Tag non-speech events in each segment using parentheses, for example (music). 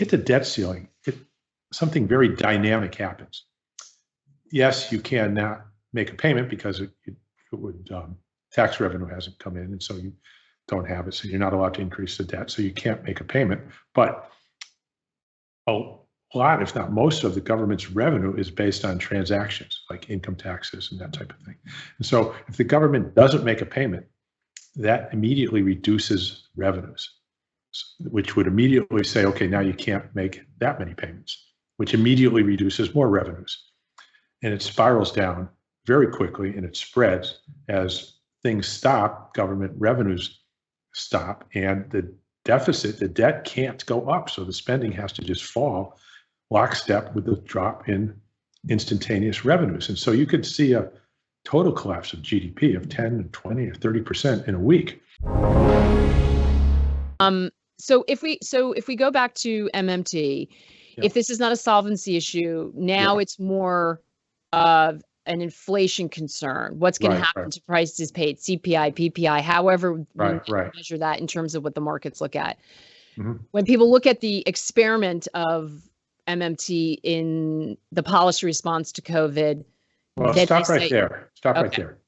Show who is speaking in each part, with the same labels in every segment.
Speaker 1: hit the debt ceiling, it, something very dynamic happens. Yes, you cannot make a payment because it, it, it would um, tax revenue hasn't come in, and so you don't have it. So you're not allowed to increase the debt, so you can't make a payment. But a lot, if not most, of the government's revenue is based on transactions like income taxes and that type of thing. And so if the government doesn't make a payment, that immediately reduces revenues, which would immediately say, okay, now you can't make that many payments, which immediately reduces more revenues. And it spirals down very quickly and it spreads as things stop, government revenues stop, and the deficit, the debt can't go up. So the spending has to just fall lockstep with the drop in instantaneous revenues. And so you could see a total collapse of GDP of 10 and 20 or 30% in a week.
Speaker 2: Um, so if we so if we go back to MMT, yeah. if this is not a solvency issue, now yeah. it's more of an inflation concern. What's going right, to happen right. to prices paid, CPI, PPI, however
Speaker 1: right,
Speaker 2: we measure that in terms of what the markets look at. Mm-hmm. When people look at the experiment of MMT in the policy response to COVID,
Speaker 1: well, stop right say, there. Stop okay. right there.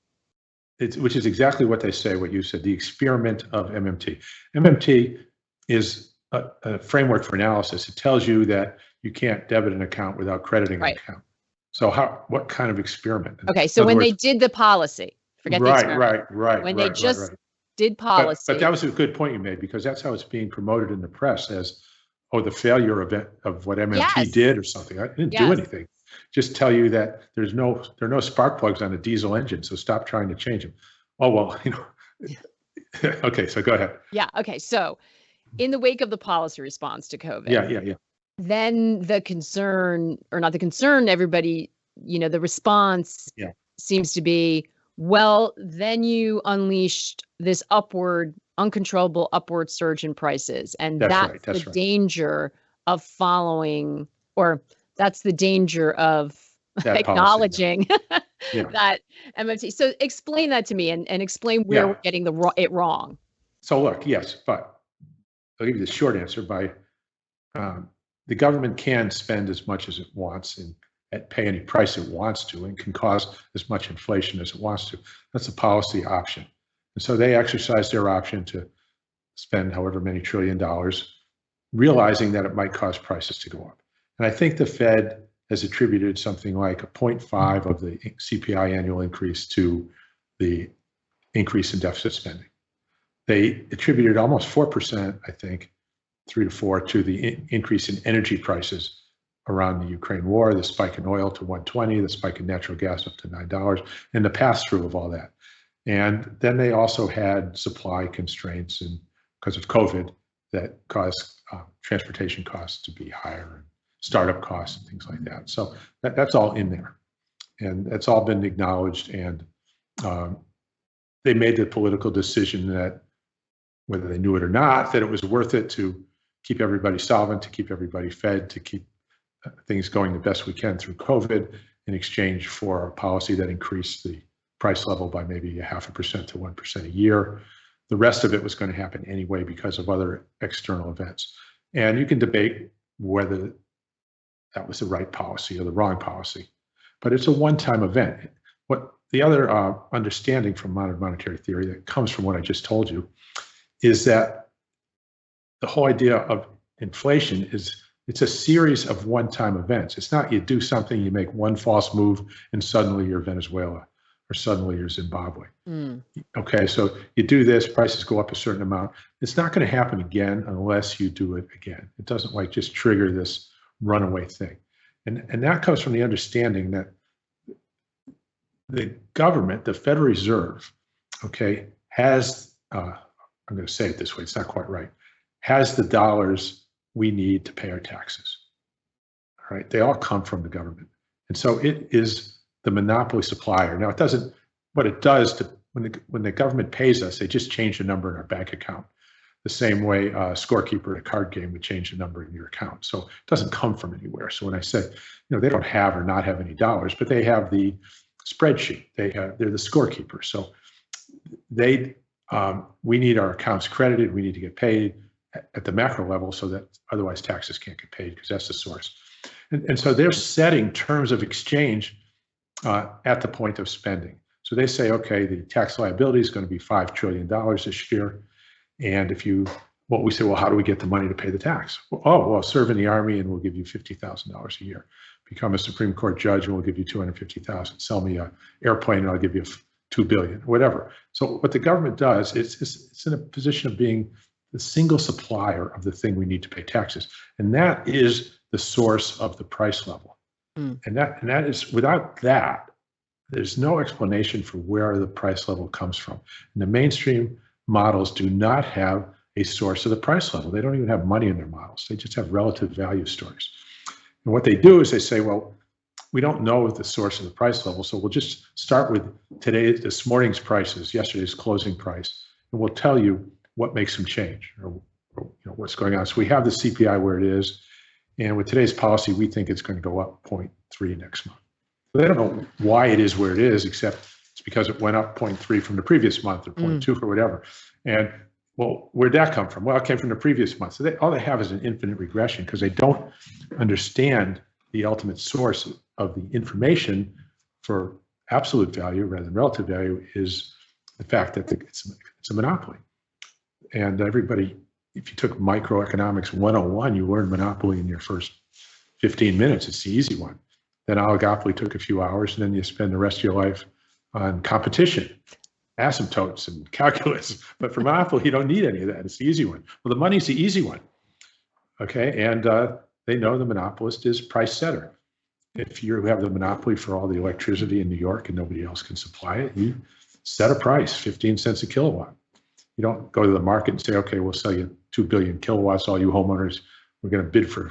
Speaker 1: It's, which is exactly what they say, what you said, the experiment of MMT. MMT is a, a framework for analysis. It tells you that you can't debit an account without crediting
Speaker 2: right.
Speaker 1: an account. So how, what kind of experiment?
Speaker 2: Okay, so when words, they did the policy, forget
Speaker 1: right,
Speaker 2: the
Speaker 1: right, right,
Speaker 2: when
Speaker 1: right,
Speaker 2: they just
Speaker 1: right, right.
Speaker 2: did policy.
Speaker 1: But, but, that was a good point you made because that's how it's being promoted in the press as, oh, the failure of it, of what MMT
Speaker 2: yes.
Speaker 1: did or something. I didn't
Speaker 2: yes.
Speaker 1: do anything. Just tell you that there's no there are no spark plugs on a diesel engine, so stop trying to change them. Oh well, (laughs) you know. (laughs) okay, so go ahead.
Speaker 2: Yeah. Okay. So, in the wake of the policy response to COVID.
Speaker 1: Yeah, yeah, yeah.
Speaker 2: Then the concern, or not the concern, everybody you know the response
Speaker 1: yeah.
Speaker 2: seems to be well then you unleashed this upward uncontrollable upward surge in prices and
Speaker 1: that's,
Speaker 2: that's,
Speaker 1: right, that's
Speaker 2: the
Speaker 1: right.
Speaker 2: danger of following or that's the danger of
Speaker 1: that
Speaker 2: acknowledging
Speaker 1: policy, yeah. (laughs)
Speaker 2: that MMT. So explain that to me and, and explain where
Speaker 1: yeah.
Speaker 2: we're getting the it wrong.
Speaker 1: So look, yes, but I'll give you the short answer by um, the government can spend as much as it wants and at pay any price it wants to and can cause as much inflation as it wants to. That's a policy option. And so they exercise their option to spend however many trillion dollars, realizing that it might cause prices to go up. And I think the Fed has attributed something like a 0.5 of the CPI annual increase to the increase in deficit spending. They attributed almost 4%, I think, three to four, to the increase in energy prices around the Ukraine war, the spike in oil to 120, the spike in natural gas up to $9, and the pass through of all that. And then they also had supply constraints and because of COVID that caused uh, transportation costs to be higher and startup costs and things like that. So that, that's all in there. And that's all been acknowledged. And um, they made the political decision that whether they knew it or not, that it was worth it to keep everybody solvent, to keep everybody fed, to keep things going the best we can through COVID in exchange for a policy that increased the price level by maybe a half a percent to 1% a year. The rest of it was going to happen anyway because of other external events. And you can debate whether that was the right policy or the wrong policy, but it's a one-time event. What the other uh, understanding from modern monetary theory that comes from what I just told you is that the whole idea of inflation is it's a series of one-time events. It's not you do something, you make one false move, and suddenly you're Venezuela or suddenly you're Zimbabwe.
Speaker 2: Mm.
Speaker 1: Okay, so you do this, prices go up a certain amount. It's not going to happen again unless you do it again. It doesn't like just trigger this runaway thing. And, and that comes from the understanding that the government, the Federal Reserve, okay, has, uh, I'm going to say it this way, it's not quite right, has the dollars we need to pay our taxes. All right, they all come from the government. And so it is the monopoly supplier. Now it doesn't, what it does to, when the, when the government pays us, they just change the number in our bank account. The same way a scorekeeper at a card game would change the number in your account. So it doesn't come from anywhere. So when I say, you know, they don't have or not have any dollars, but they have the spreadsheet. They have, they're the scorekeeper. So they, um, we need our accounts credited. We need to get paid at the macro level so that otherwise taxes can't get paid because that's the source. And, and so they're setting terms of exchange uh, at the point of spending. So they say, okay, the tax liability is going to be $5 trillion this year. And if you, well, we say, well, how do we get the money to pay the tax? Well, oh, well, serve in the army and we'll give you $50,000 a year. Become a Supreme Court judge and we'll give you 250,000. Sell me a airplane and I'll give you 2 billion, whatever. So what the government does, it's, it's, it's in a position of being the single supplier of the thing we need to pay taxes. And that is the source of the price level.
Speaker 2: Mm.
Speaker 1: And that, and that is, without that, there's no explanation for where the price level comes from. And the mainstream models do not have a source of the price level. They don't even have money in their models. They just have relative value stories. And what they do is they say, well, we don't know the source of the price level, so we'll just start with today, this morning's prices, yesterday's closing price, and we'll tell you what makes them change or, or you know what's going on. So we have the CPI where it is, and with today's policy, we think it's going to go up 0.3 next month. They don't know why it is where it is, except it's because it went up 0.3 from the previous month or mm. 0.2 or whatever. And well, where'd that come from? Well, it came from the previous month. So they, all they have is an infinite regression because they don't understand the ultimate source of the information for absolute value rather than relative value is the fact that the, it's, it's a monopoly. And everybody, if you took microeconomics 101, you learned monopoly in your first 15 minutes. It's the easy one. Then oligopoly took a few hours, and then you spend the rest of your life on competition, asymptotes, and (laughs) calculus. But for monopoly, you don't need any of that. It's the easy one. Well, the money's the easy one. Okay, and uh, they know the monopolist is price setter. If you have the monopoly for all the electricity in New York and nobody else can supply it, you set a price, 15 cents a kilowatt. You don't go to the market and say, okay, we'll sell you 2 billion kilowatts, all you homeowners. We're going to bid for,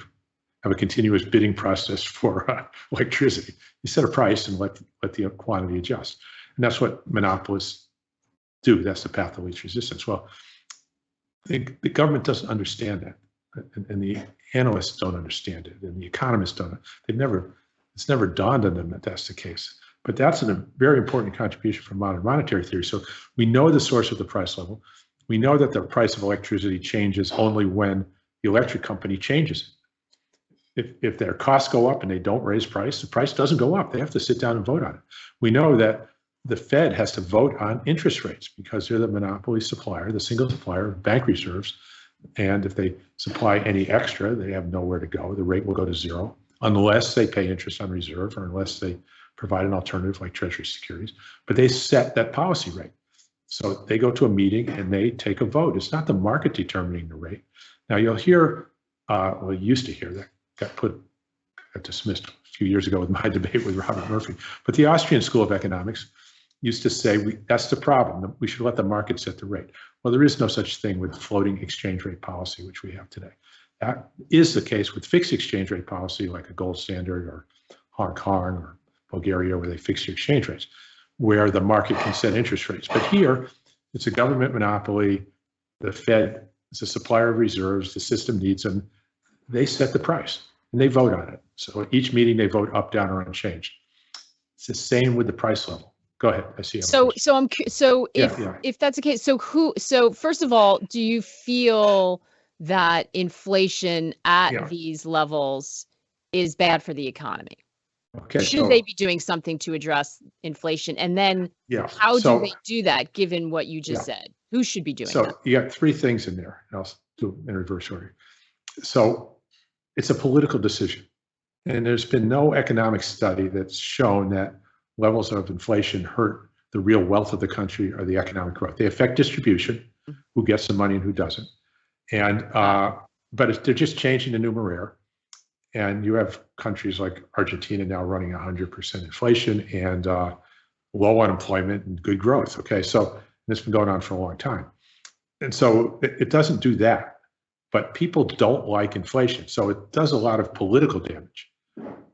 Speaker 1: have a continuous bidding process (laughs) for uh, electricity. You set a price and let, let the quantity adjust. And that's what monopolists do. That's the path of least resistance. Well, the, the government doesn't understand that. And, and the analysts don't understand it, and the economists don't. They've never, it's never dawned on them that that's the case. But that's a very important contribution from modern monetary theory. So we know the source of the price level. We know that the price of electricity changes only when the electric company changes. If, if their costs go up and they don't raise price, the price doesn't go up. They have to sit down and vote on it. We know that the Fed has to vote on interest rates because they're the monopoly supplier, the single supplier of bank reserves. And if they supply any extra, they have nowhere to go. The rate will go to zero unless they pay interest on reserve or unless they provide an alternative like treasury securities. But they set that policy rate. So they go to a meeting and they take a vote. It's not the market determining the rate. Now you'll hear, uh, well, you used to hear that got put, got dismissed a few years ago with my (laughs) debate with Robert Murphy. But the Austrian School of Economics used to say we, that's the problem. We should let the market set the rate. Well, there is no such thing with floating exchange rate policy, which we have today. That is the case with fixed exchange rate policy, like a gold standard or Hong Kong or Bulgaria, where they fix your exchange rates, where the market can set interest rates. But here, it's a government monopoly. The Fed is a supplier of reserves. The system needs them. They set the price and they vote on it. So at each meeting, they vote up, down, or unchanged. It's the same with the price level. Go ahead. I see.
Speaker 2: So, so I'm so if
Speaker 1: Yeah, yeah.
Speaker 2: if that's the case, so who? So first of all, do you feel that inflation at
Speaker 1: Yeah.
Speaker 2: these levels is bad for the economy?
Speaker 1: Okay.
Speaker 2: Should
Speaker 1: so-
Speaker 2: they be doing something to address inflation? And then
Speaker 1: Yeah.
Speaker 2: how
Speaker 1: so-
Speaker 2: do they do that? Given what you just said, who should be doing
Speaker 1: So
Speaker 2: that?
Speaker 1: you got three things in there, and I'll do in reverse order. So it's a political decision. And there's been no economic study that's shown that levels of inflation hurt the real wealth of the country or the economic growth. They affect distribution, mm-hmm. who gets the money and who doesn't. And, uh, but it's, they're just changing the numeraire. And you have countries like Argentina now running 100% inflation and uh, low unemployment and good growth. Okay, so it's been going on for a long time. And so it, it doesn't do that. But people don't like inflation. So it does a lot of political damage.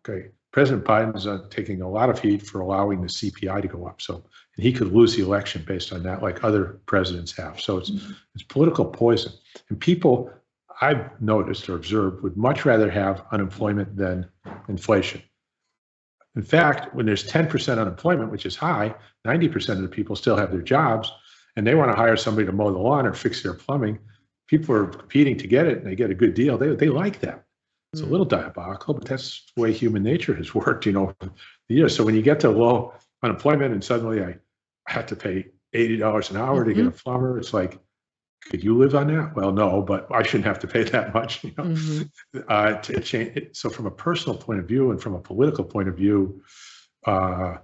Speaker 1: Okay, President Biden's uh, taking a lot of heat for allowing the CPI to go up. So and he could lose the election based on that, like other presidents have. So it's it's political poison. And people I've noticed or observed would much rather have unemployment than inflation. In fact, when there's 10% unemployment, which is high, 90% of the people still have their jobs and they want to hire somebody to mow the lawn or fix their plumbing. people are competing to get it and they get a good deal, they, they like that. It's a
Speaker 2: Mm.
Speaker 1: little diabolical, but that's the way human nature has (laughs) worked, you know, over the years. So when you get to low unemployment and suddenly I have to pay eighty dollars an hour to get a plumber, it's like, could you live on that? Well, no, but I shouldn't have to pay that much, you know?
Speaker 2: Mhm. (laughs)
Speaker 1: uh, to change. So from a personal point of view and from a political point of view, uh,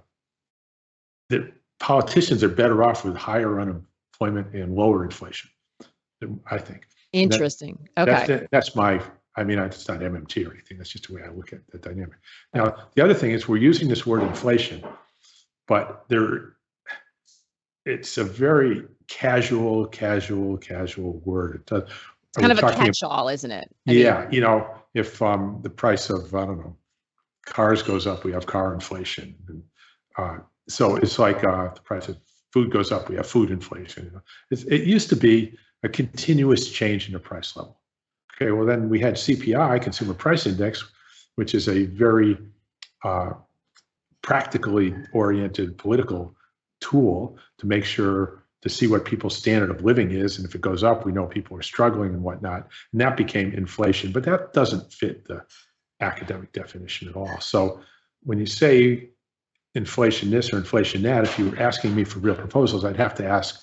Speaker 1: the politicians are better off with higher unemployment and lower inflation. I think.
Speaker 2: Interesting.
Speaker 1: That's,
Speaker 2: Okay.
Speaker 1: that's my, I mean, it's not MMT or anything. That's just the way I look at the dynamic. Now, the other thing is we're using this word inflation, but there, it's a very casual, casual, casual word. It does.
Speaker 2: It's kind of a catch-all, isn't it? I mean,
Speaker 1: yeah, you know, if um, the price of, I don't know, cars goes up, we have car inflation. And, uh, so it's like uh, the price of food goes up, we have food inflation. You know. It's, it used to be a continuous change in the price level. Okay, well then we had CPI, Consumer Price Index, which is a very uh, practically oriented political tool to make sure to see what people's standard of living is. And if it goes up, we know people are struggling and whatnot. And that became inflation, but that doesn't fit the academic definition at all. So when you say inflation this or inflation that, if you were asking me for real proposals, I'd have to ask,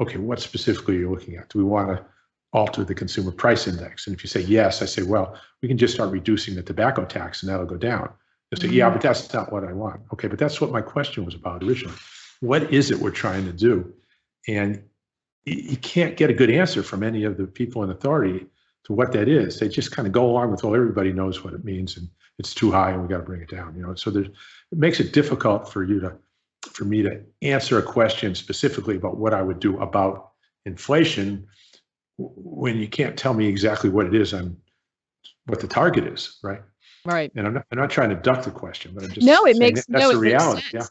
Speaker 1: okay, what specifically are you looking at? Do we want to alter the consumer price index? And if you say yes, I say, well, we can just start reducing the tobacco tax and that'll go down. They say, yeah, mm-hmm. but that's not what I want. Okay, but that's what my question was about originally. What is it we're trying to do? And you, can't get a good answer from any of the people in authority to what that is. They just kind of go along with, well, everybody knows what it means and it's too high and we got to bring it down, you know. So there's it makes it difficult for you to for me to answer a question specifically about what I would do about inflation when you can't tell me exactly what it is and what the target is, right?
Speaker 2: Right.
Speaker 1: And I'm not, I'm not trying to duck the question, but I'm just
Speaker 2: No, it makes
Speaker 1: that- that's
Speaker 2: no,
Speaker 1: the
Speaker 2: it makes
Speaker 1: reality.
Speaker 2: sense.
Speaker 1: Yeah.